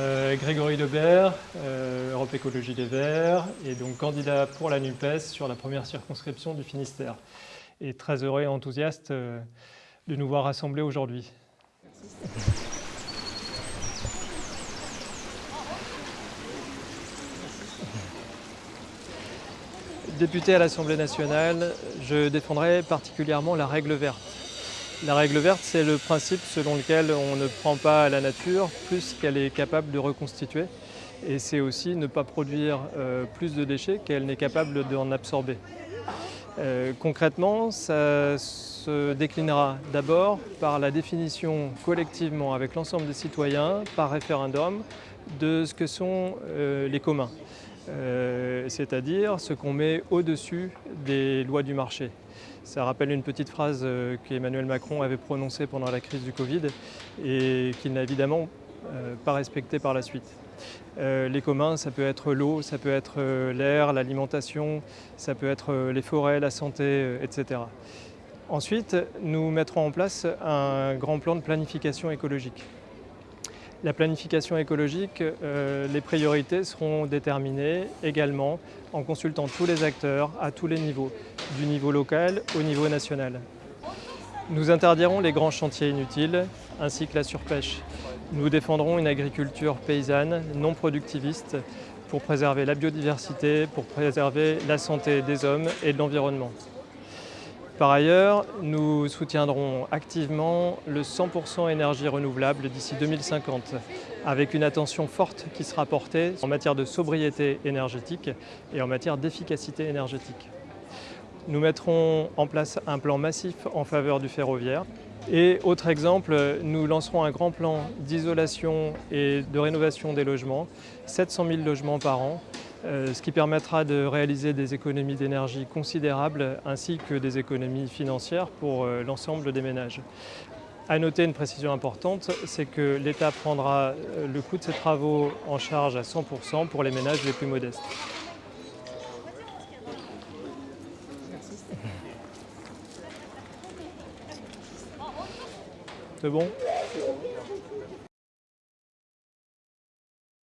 Euh, Grégory Lebert, euh, Europe Écologie Les Verts, et donc candidat pour la NUPES sur la première circonscription du Finistère. Et très heureux et enthousiaste euh, de nous voir rassemblés aujourd'hui. Député à l'Assemblée nationale, je défendrai particulièrement la règle verte. La règle verte, c'est le principe selon lequel on ne prend pas la nature plus qu'elle est capable de reconstituer. Et c'est aussi ne pas produire euh, plus de déchets qu'elle n'est capable d'en absorber. Euh, concrètement, ça se déclinera d'abord par la définition collectivement avec l'ensemble des citoyens, par référendum, de ce que sont euh, les communs. Euh, c'est-à-dire ce qu'on met au-dessus des lois du marché. Ça rappelle une petite phrase euh, qu'Emmanuel Macron avait prononcée pendant la crise du Covid et qu'il n'a évidemment euh, pas respectée par la suite. les communs, ça peut être l'eau, ça peut être l'air, l'alimentation, ça peut être les forêts, la santé, etc. Ensuite, nous mettrons en place un grand plan de planification écologique. La planification écologique, euh, les priorités seront déterminées également en consultant tous les acteurs à tous les niveaux, du niveau local au niveau national. Nous interdirons les grands chantiers inutiles ainsi que la surpêche. Nous défendrons une agriculture paysanne, non productiviste, pour préserver la biodiversité, pour préserver la santé des hommes et de l'environnement. Par ailleurs, nous soutiendrons activement le 100% énergie renouvelable d'ici 2050, avec une attention forte qui sera portée en matière de sobriété énergétique et en matière d'efficacité énergétique. Nous mettrons en place un plan massif en faveur du ferroviaire. Et autre exemple, nous lancerons un grand plan d'isolation et de rénovation des logements, 700 000 logements par an, ce qui permettra de réaliser des économies d'énergie considérables ainsi que des économies financières pour euh, l'ensemble des ménages. À noter une précision importante, c'est que l'État prendra euh, le coût de ces travaux en charge à 100% pour les ménages les plus modestes. C'est bon?